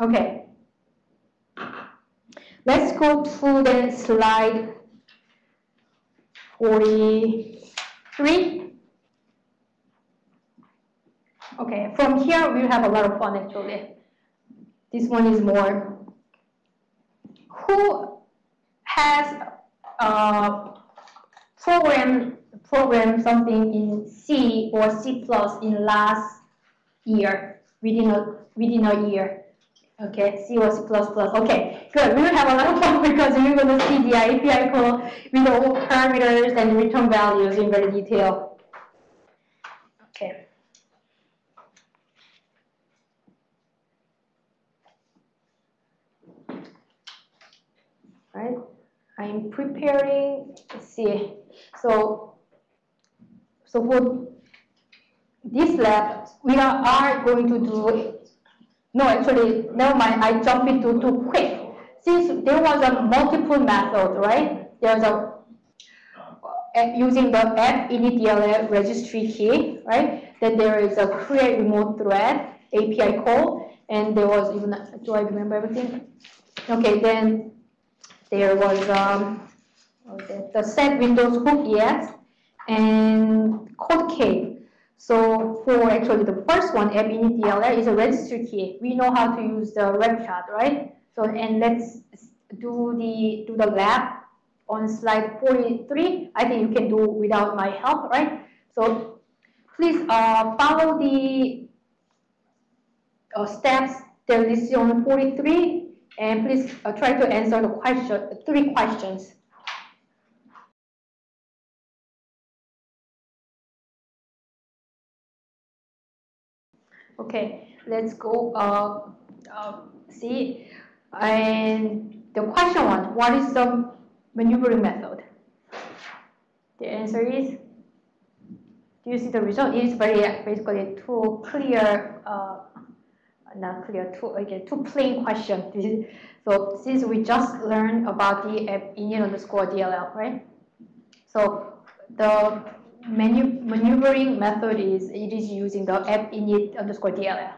Okay. Let's go to the slide 43. Okay, from here we have a lot of fun actually. This one is more. Who has uh, program program something in C or C plus in last year within a within a year? Okay, C or C++. Okay, good. We will have a lot of fun because we're going to see the API call with all parameters and return values in very detail. Okay. Right. I'm preparing. Let's see. So, so for this lab, we are going to do no, actually, never mind. I jumped into too quick. Since there was a multiple method, right? There's a using the app init registry key, right? Then there is a create remote thread API call, and there was even do I remember everything? Okay, then there was um, okay, the set Windows hook EX and code cave. So for actually the first one, app init DLL is a register key. We know how to use the shot, right? So and let's do the do the lab on slide 43. I think you can do without my help, right? So please uh, follow the uh, steps that listed on 43 and please uh, try to answer the question, three questions. Okay, let's go uh, uh, see. And the question one, what is the maneuvering method? The answer is, do you see the result? It is very basically too clear, uh, not clear, too, again, too plain question. This is, so since we just learned about the app init underscore DLL, right? So the maneuvering method is it is using the app init underscore DLL.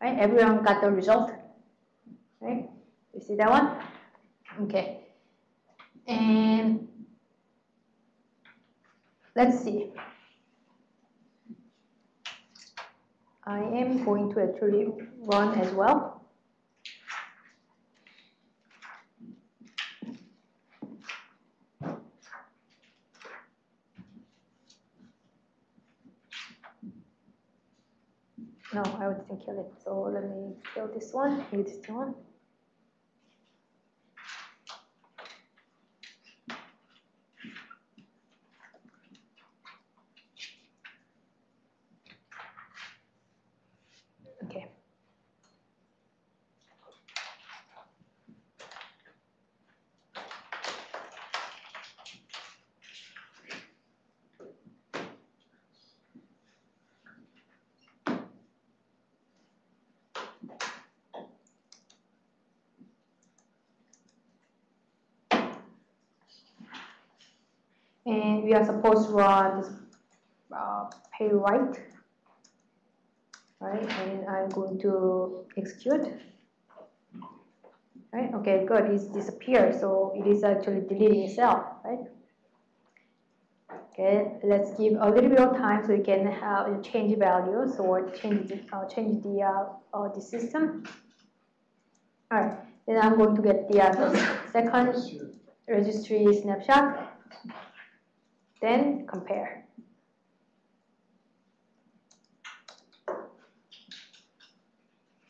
Right? Everyone got the result. Right? You see that one? Okay. And let's see. I am going to actually run as well. No, I would not kill it. So let me kill this one, kill this one. And we are supposed to run this uh, Playwright right and I'm going to execute. Right okay good it's disappeared so it is actually deleting itself right? Okay let's give a little bit of time so we can have change values or change the, uh, change the uh, uh, the system. All right then I'm going to get the, uh, the second registry snapshot then compare.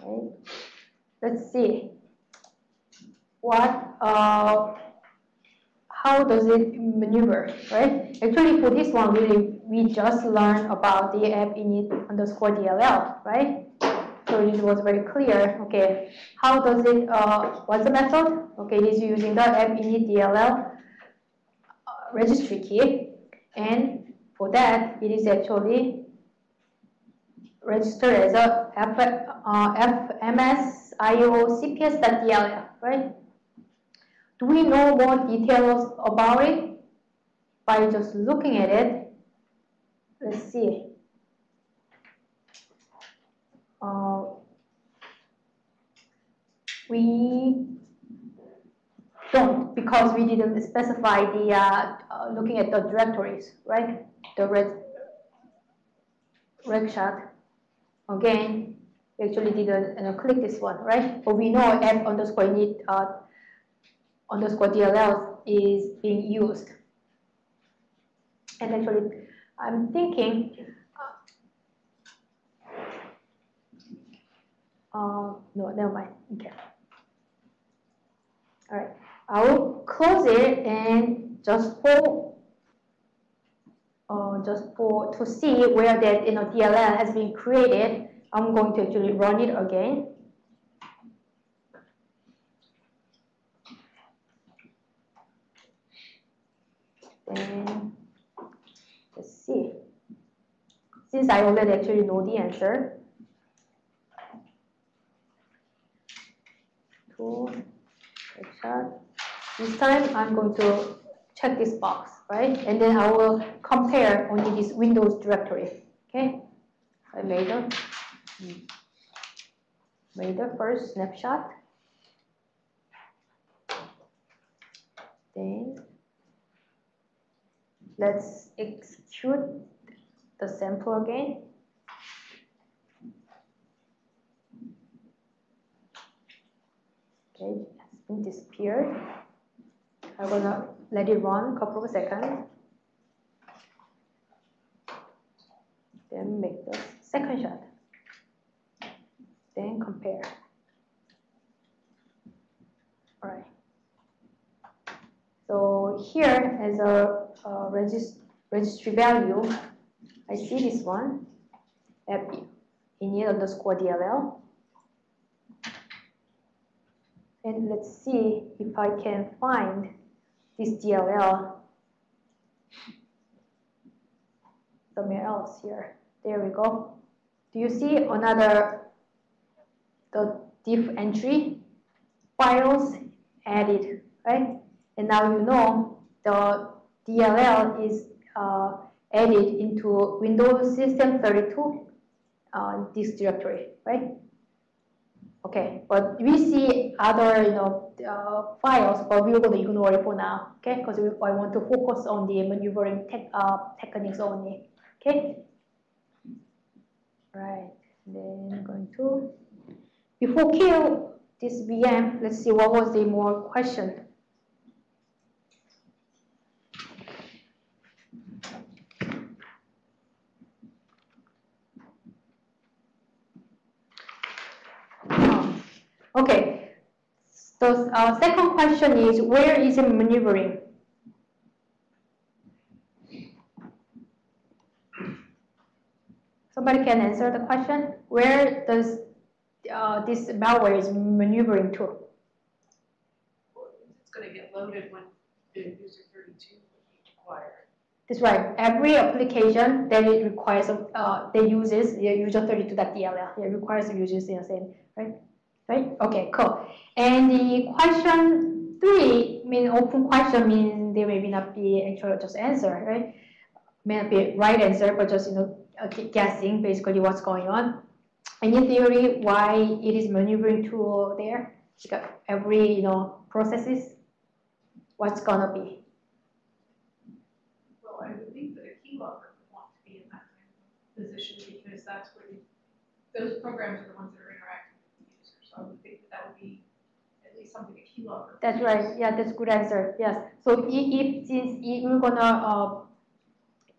Okay. Let's see what uh, how does it maneuver, right? Actually, for this one, we we just learned about the app init underscore DLL, right? So it was very clear. Okay, how does it? Uh, what's the method? Okay, it is using the app init DLL uh, registry key. And for that, it is actually registered as a F, uh, FMSIO CPS.dll, right? Do we know more details about it? By just looking at it, let's see. Uh, we because we didn't specify the uh, uh, looking at the directories, right? The red Regshot. Again, we actually didn't uh, click this one, right? But we know app underscore init uh, underscore DLL is being used. And actually, I'm thinking, uh, no, never mind. Okay. All right, I will close it and just for uh, just for to see where that you know DLL has been created, I'm going to actually run it again. Then let's see. Since I already actually know the answer, two, this time I'm going to check this box, right? And then I will compare only this Windows directory. Okay, I made a hmm, made the first snapshot. Then let's execute the sample again. Okay, it's been disappeared. I'm gonna let it run a couple of seconds. Then make the second shot. Then compare. All right. So here as a, a regist registry value, I see this one, app init underscore DLL. And let's see if I can find this DLL somewhere else here. There we go. Do you see another the diff entry files added, right? And now you know the DLL is uh, added into Windows System 32 uh, this directory, right? Okay, but we see other you know uh, files, but we're going to ignore it for now, okay? Because I want to focus on the maneuvering tech, uh, techniques only, okay? Right, then I'm going to, before kill this VM, let's see what was the more question. Okay, so our second question is where is it maneuvering? Somebody can answer the question. Where does uh, this malware is maneuvering to? It's going to get loaded when the user 32 requires. That's right. Every application that it requires, uh, that uses the user 32.dll, it requires users the same, right? Right? Okay, cool. And the question three, mean, open question means there may not be actual just answer, right? May not be right answer, but just, you know, uh, guessing basically what's going on. Any theory why it is maneuvering to there? Because uh, every, you know, processes, what's gonna be? Well, I would think that a keylogger would want to be in that kind of position because that's where you, those programs are the ones that are interacting I would think that would be at least something a keylogger. That's right. Yeah, that's good answer. Yes. So if, since if we're gonna uh,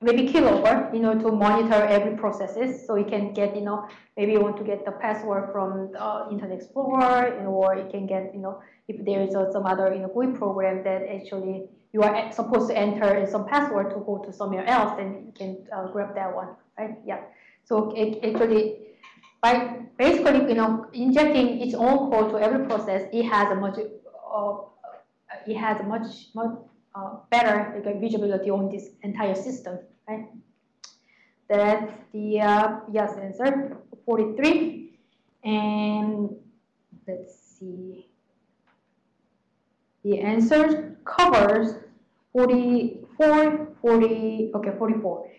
maybe keylogger, you know, to monitor every processes, so you can get, you know, maybe you want to get the password from uh, Internet Explorer, you know, or you can get, you know, if there is uh, some other, you know, GUI program that actually you are supposed to enter some password to go to somewhere else, then you can uh, grab that one, right? Yeah. So it, actually by basically, you know, injecting its own code to every process, it has a much, uh, it has a much, much uh, better like, visibility on this entire system, right? That's the uh, yes answer, 43. And let's see. The answer covers 44, 40, okay, 44.